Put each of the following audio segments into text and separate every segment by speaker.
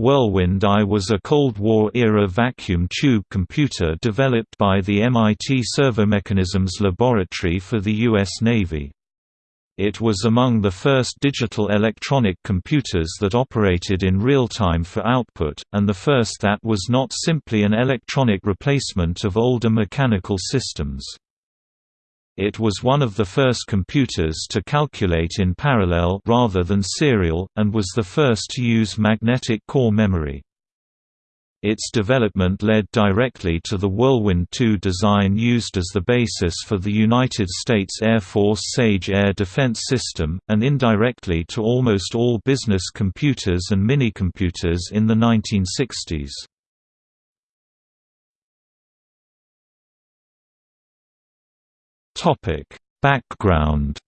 Speaker 1: Whirlwind I was a Cold War-era vacuum tube computer developed by the MIT Servomechanisms Laboratory for the U.S. Navy. It was among the first digital electronic computers that operated in real time for output, and the first that was not simply an electronic replacement of older mechanical systems. It was one of the first computers to calculate in parallel rather than serial, and was the first to use magnetic core memory. Its development led directly to the Whirlwind II design used as the basis for the United States Air Force SAGE air defense system, and indirectly to almost all business computers and minicomputers in the 1960s. Topic: Background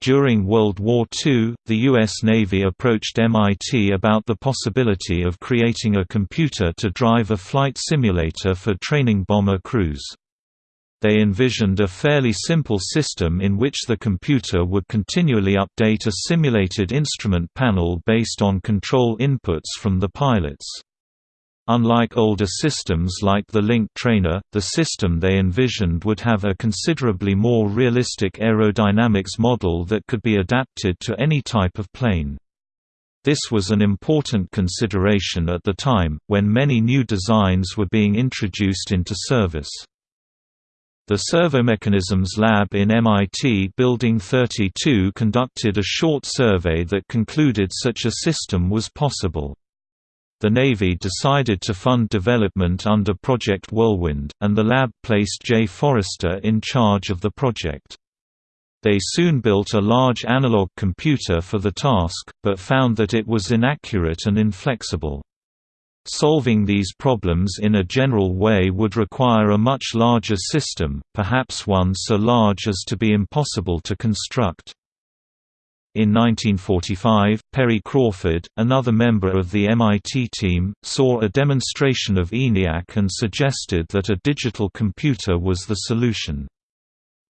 Speaker 1: During World War II, the U.S. Navy approached MIT about the possibility of creating a computer to drive a flight simulator for training bomber crews. They envisioned a fairly simple system in which the computer would continually update a simulated instrument panel based on control inputs from the pilots. Unlike older systems like the Link Trainer, the system they envisioned would have a considerably more realistic aerodynamics model that could be adapted to any type of plane. This was an important consideration at the time, when many new designs were being introduced into service. The Servomechanisms Lab in MIT Building 32 conducted a short survey that concluded such a system was possible. The Navy decided to fund development under Project Whirlwind, and the lab placed Jay Forrester in charge of the project. They soon built a large analog computer for the task, but found that it was inaccurate and inflexible. Solving these problems in a general way would require a much larger system, perhaps one so large as to be impossible to construct. In 1945, Perry Crawford, another member of the MIT team, saw a demonstration of ENIAC and suggested that a digital computer was the solution.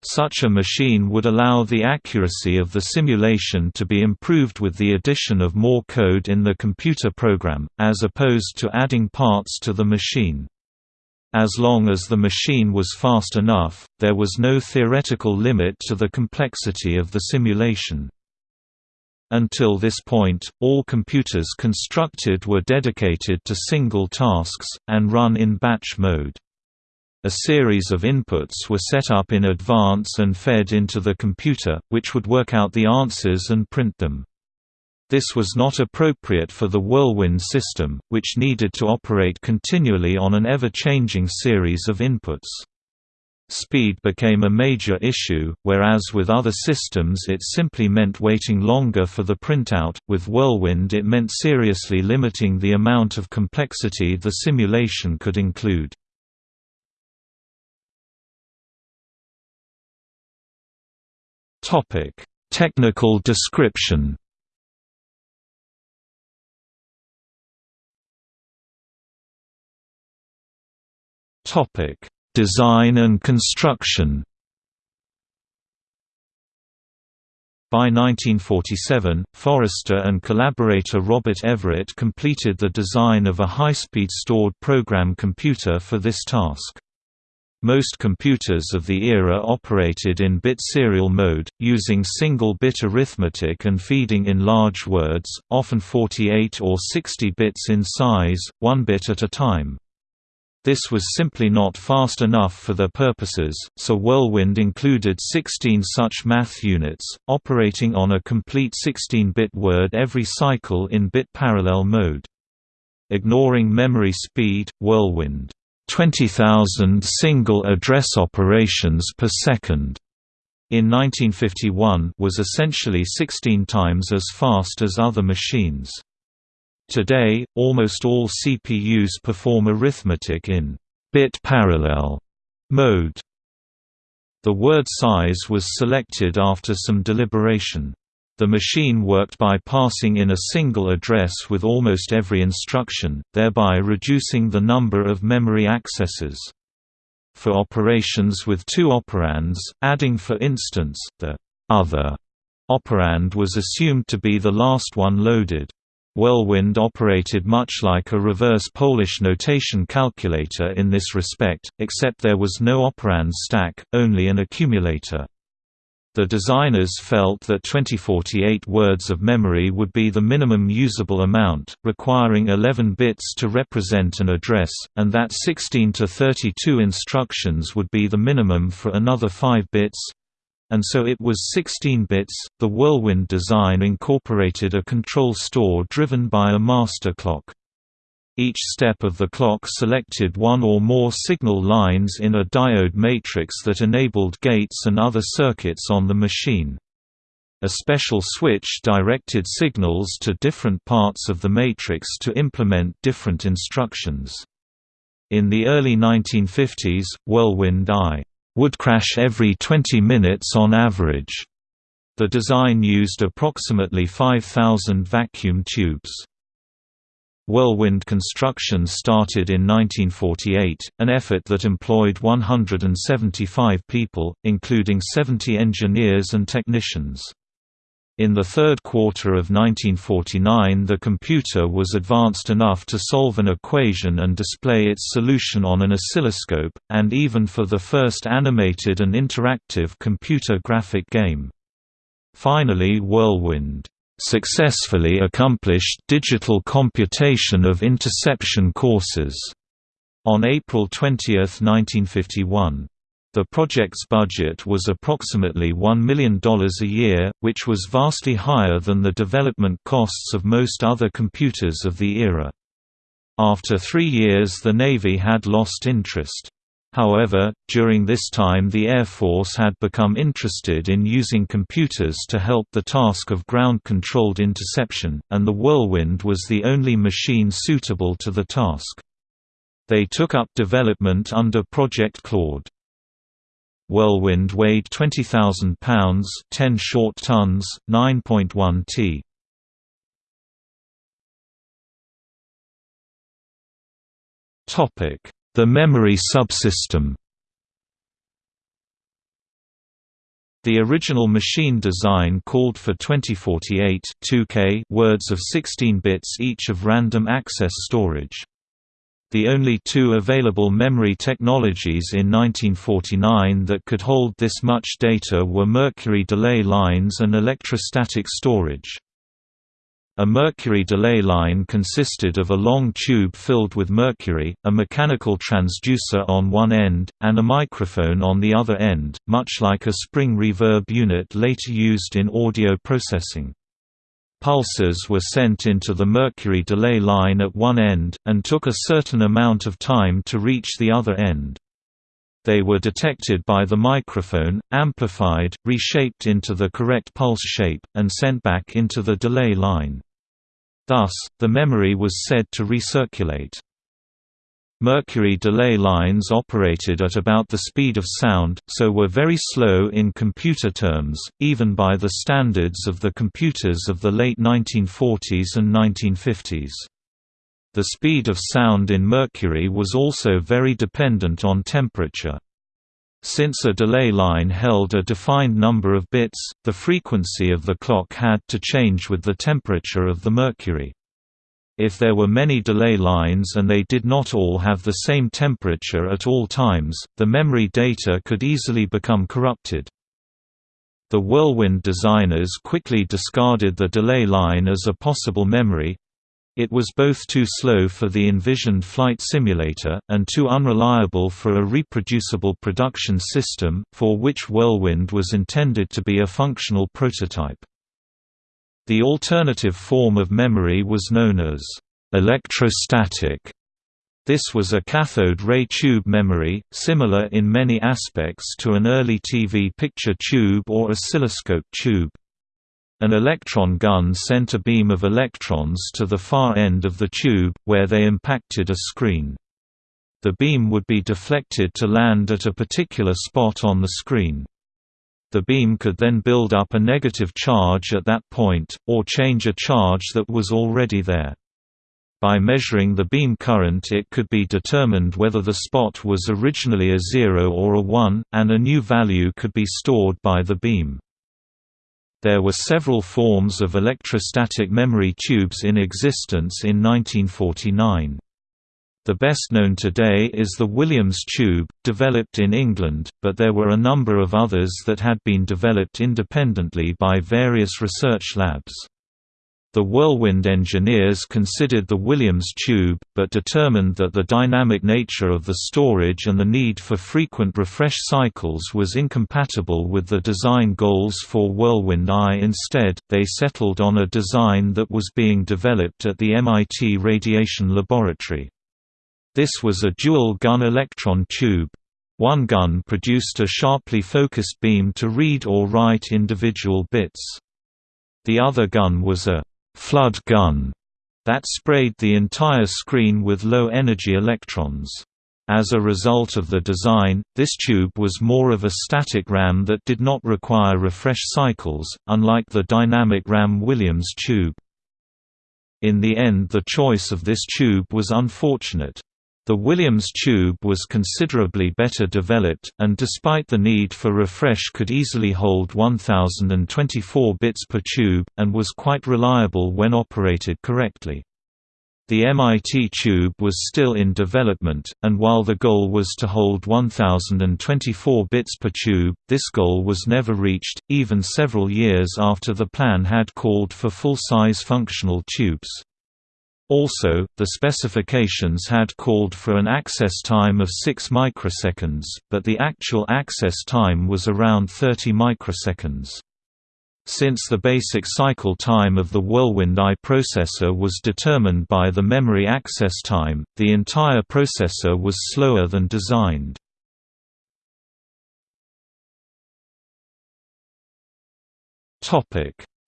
Speaker 1: Such a machine would allow the accuracy of the simulation to be improved with the addition of more code in the computer program, as opposed to adding parts to the machine. As long as the machine was fast enough, there was no theoretical limit to the complexity of the simulation. Until this point, all computers constructed were dedicated to single tasks, and run in batch mode. A series of inputs were set up in advance and fed into the computer, which would work out the answers and print them. This was not appropriate for the Whirlwind system, which needed to operate continually on an ever-changing series of inputs. Speed became a major issue, whereas with other systems it simply meant waiting longer for the printout, with Whirlwind it meant seriously limiting the amount of complexity the simulation could include. Technical description Topic Design and construction By 1947, Forrester and collaborator Robert Everett completed the design of a high-speed stored program computer for this task. Most computers of the era operated in bit serial mode, using single-bit arithmetic and feeding in large words, often 48 or 60 bits in size, one bit at a time. This was simply not fast enough for their purposes, so Whirlwind included 16 such math units, operating on a complete 16-bit word every cycle in bit parallel mode. Ignoring memory speed, Whirlwind 20,000 single address operations per second in 1951 was essentially 16 times as fast as other machines. Today, almost all CPUs perform arithmetic in bit parallel mode. The word size was selected after some deliberation. The machine worked by passing in a single address with almost every instruction, thereby reducing the number of memory accesses. For operations with two operands, adding for instance, the other Operand was assumed to be the last one loaded. Whirlwind operated much like a reverse Polish notation calculator in this respect, except there was no operand stack, only an accumulator. The designers felt that 2048 words of memory would be the minimum usable amount, requiring 11 bits to represent an address, and that 16 to 32 instructions would be the minimum for another 5 bits, and so it was 16 bits. The Whirlwind design incorporated a control store driven by a master clock. Each step of the clock selected one or more signal lines in a diode matrix that enabled gates and other circuits on the machine. A special switch directed signals to different parts of the matrix to implement different instructions. In the early 1950s, Whirlwind I would crash every 20 minutes on average. The design used approximately 5,000 vacuum tubes. Whirlwind construction started in 1948, an effort that employed 175 people, including 70 engineers and technicians. In the third quarter of 1949 the computer was advanced enough to solve an equation and display its solution on an oscilloscope, and even for the first animated and interactive computer graphic game. Finally Whirlwind successfully accomplished digital computation of interception courses on April 20, 1951. The project's budget was approximately $1 million a year, which was vastly higher than the development costs of most other computers of the era. After three years the Navy had lost interest. However, during this time the Air Force had become interested in using computers to help the task of ground-controlled interception, and the Whirlwind was the only machine suitable to the task. They took up development under Project Claude. Whirlwind weighed 20,000 pounds 10 short tons, 9.1 t. The memory subsystem The original machine design called for 2048 2K words of 16 bits each of random access storage. The only two available memory technologies in 1949 that could hold this much data were mercury delay lines and electrostatic storage. A mercury delay line consisted of a long tube filled with mercury, a mechanical transducer on one end, and a microphone on the other end, much like a spring reverb unit later used in audio processing. Pulses were sent into the mercury delay line at one end, and took a certain amount of time to reach the other end. They were detected by the microphone, amplified, reshaped into the correct pulse shape, and sent back into the delay line. Thus, the memory was said to recirculate. Mercury delay lines operated at about the speed of sound, so were very slow in computer terms, even by the standards of the computers of the late 1940s and 1950s. The speed of sound in mercury was also very dependent on temperature. Since a delay line held a defined number of bits, the frequency of the clock had to change with the temperature of the mercury. If there were many delay lines and they did not all have the same temperature at all times, the memory data could easily become corrupted. The Whirlwind designers quickly discarded the delay line as a possible memory, it was both too slow for the envisioned flight simulator, and too unreliable for a reproducible production system, for which Whirlwind was intended to be a functional prototype. The alternative form of memory was known as electrostatic. This was a cathode ray tube memory, similar in many aspects to an early TV picture tube or oscilloscope tube. An electron gun sent a beam of electrons to the far end of the tube, where they impacted a screen. The beam would be deflected to land at a particular spot on the screen. The beam could then build up a negative charge at that point, or change a charge that was already there. By measuring the beam current it could be determined whether the spot was originally a 0 or a 1, and a new value could be stored by the beam. There were several forms of electrostatic memory tubes in existence in 1949. The best known today is the Williams tube, developed in England, but there were a number of others that had been developed independently by various research labs. The Whirlwind engineers considered the Williams tube, but determined that the dynamic nature of the storage and the need for frequent refresh cycles was incompatible with the design goals for Whirlwind I. Instead, they settled on a design that was being developed at the MIT Radiation Laboratory. This was a dual-gun electron tube. One gun produced a sharply focused beam to read or write individual bits. The other gun was a «flood gun» that sprayed the entire screen with low-energy electrons. As a result of the design, this tube was more of a static RAM that did not require refresh cycles, unlike the dynamic RAM Williams tube. In the end the choice of this tube was unfortunate. The Williams tube was considerably better developed, and despite the need for refresh could easily hold 1024 bits per tube, and was quite reliable when operated correctly. The MIT tube was still in development, and while the goal was to hold 1024 bits per tube, this goal was never reached, even several years after the plan had called for full-size functional tubes. Also, the specifications had called for an access time of 6 microseconds, but the actual access time was around 30 microseconds. Since the basic cycle time of the Whirlwind I processor was determined by the memory access time, the entire processor was slower than designed.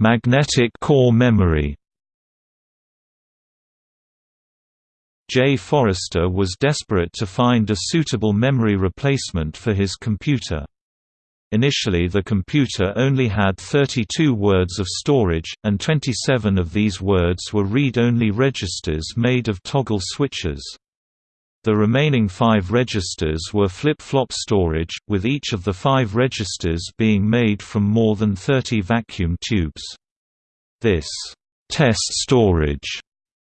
Speaker 1: Magnetic core memory Jay Forrester was desperate to find a suitable memory replacement for his computer. Initially the computer only had 32 words of storage, and 27 of these words were read-only registers made of toggle switches. The remaining five registers were flip-flop storage, with each of the five registers being made from more than 30 vacuum tubes. This test storage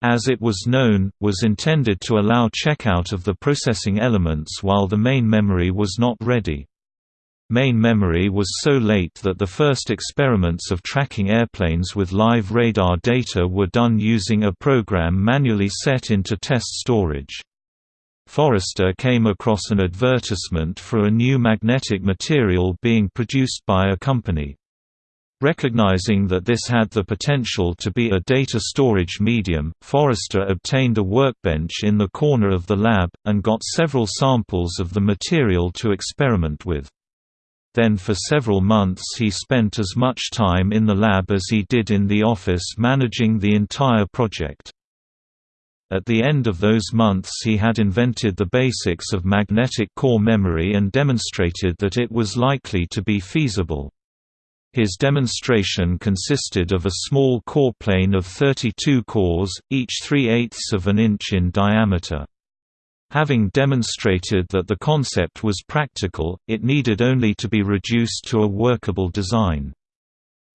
Speaker 1: as it was known, was intended to allow checkout of the processing elements while the main memory was not ready. Main memory was so late that the first experiments of tracking airplanes with live radar data were done using a program manually set into test storage. Forrester came across an advertisement for a new magnetic material being produced by a company. Recognizing that this had the potential to be a data storage medium, Forrester obtained a workbench in the corner of the lab, and got several samples of the material to experiment with. Then for several months he spent as much time in the lab as he did in the office managing the entire project. At the end of those months he had invented the basics of magnetic core memory and demonstrated that it was likely to be feasible. His demonstration consisted of a small core plane of 32 cores, each 3 eighths of an inch in diameter. Having demonstrated that the concept was practical, it needed only to be reduced to a workable design.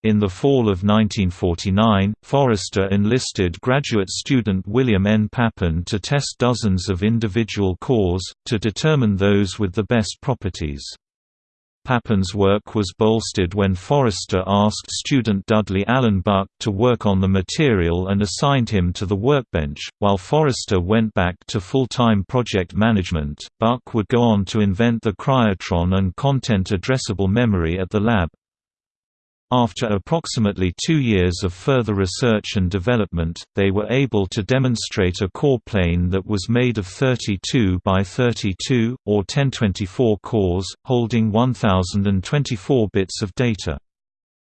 Speaker 1: In the fall of 1949, Forrester enlisted graduate student William N. Papian to test dozens of individual cores, to determine those with the best properties. Papian's work was bolstered when Forrester asked student Dudley Allen Buck to work on the material and assigned him to the workbench. While Forrester went back to full time project management, Buck would go on to invent the cryotron and content addressable memory at the lab, after approximately two years of further research and development, they were able to demonstrate a core plane that was made of 32 by 32, or 1024 cores, holding 1024 bits of data.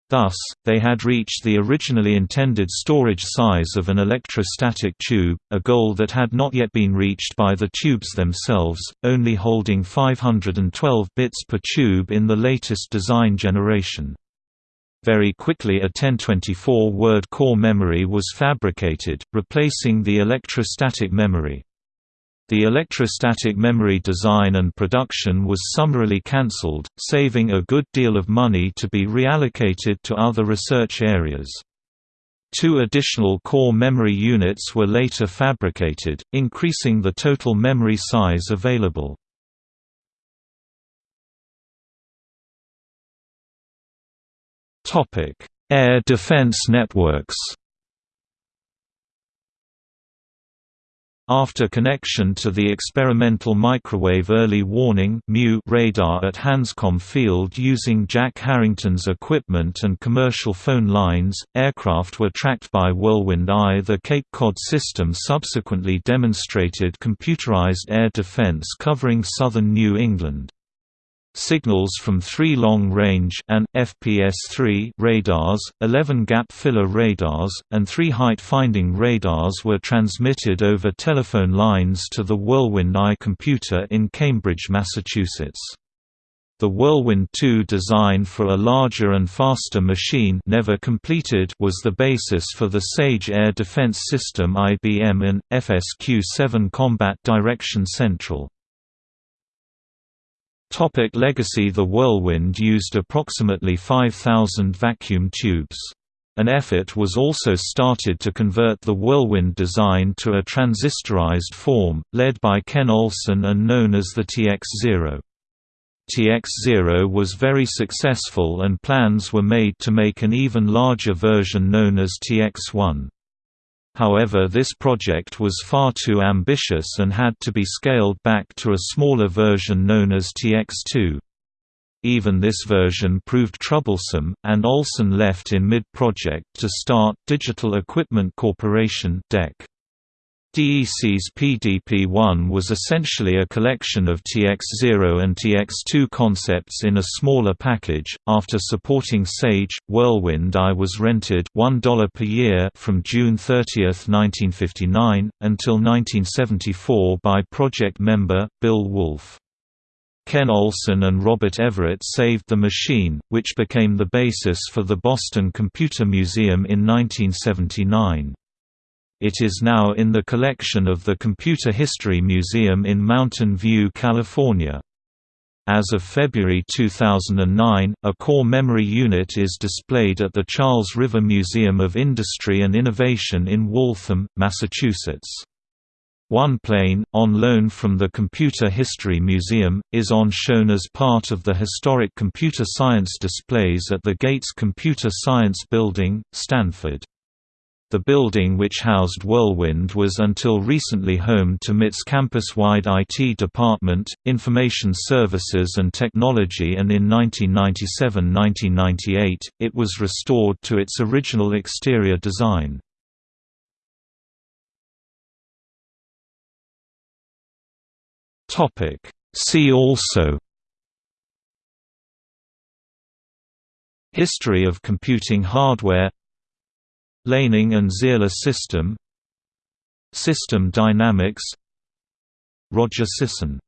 Speaker 1: Thus, they had reached the originally intended storage size of an electrostatic tube, a goal that had not yet been reached by the tubes themselves, only holding 512 bits per tube in the latest design generation. Very quickly a 1024-word core memory was fabricated, replacing the electrostatic memory. The electrostatic memory design and production was summarily cancelled, saving a good deal of money to be reallocated to other research areas. Two additional core memory units were later fabricated, increasing the total memory size available. Air defense networks After connection to the experimental microwave early warning radar at Hanscom Field using Jack Harrington's equipment and commercial phone lines, aircraft were tracked by Whirlwind I. The Cape Cod system subsequently demonstrated computerized air defense covering southern New England. Signals from three long-range and FPS-3 radars, 11 gap-filler radars, and three height-finding radars were transmitted over telephone lines to the Whirlwind I computer in Cambridge, Massachusetts. The Whirlwind 2 design for a larger and faster machine never completed was the basis for the Sage Air Defense System IBM and FSQ-7 Combat Direction Central. Topic legacy The Whirlwind used approximately 5,000 vacuum tubes. An effort was also started to convert the Whirlwind design to a transistorized form, led by Ken Olsen and known as the TX-0. TX-0 was very successful and plans were made to make an even larger version known as TX-1. However this project was far too ambitious and had to be scaled back to a smaller version known as TX2. Even this version proved troublesome, and Olsen left in mid-project to start Digital Equipment Corporation DEC. DEC's PDP-1 was essentially a collection of TX0 and TX2 concepts in a smaller package. After supporting Sage, Whirlwind I was rented $1 per year from June 30, 1959, until 1974 by project member, Bill Wolfe. Ken Olsen and Robert Everett saved the machine, which became the basis for the Boston Computer Museum in 1979. It is now in the collection of the Computer History Museum in Mountain View, California. As of February 2009, a core memory unit is displayed at the Charles River Museum of Industry and Innovation in Waltham, Massachusetts. One plane, on loan from the Computer History Museum, is on shown as part of the historic computer science displays at the Gates Computer Science Building, Stanford. The building which housed Whirlwind was until recently home to MIT's campus-wide IT department, Information Services and Technology and in 1997–1998, it was restored to its original exterior design. See also History of computing hardware Laning and Zierler system System dynamics Roger Sisson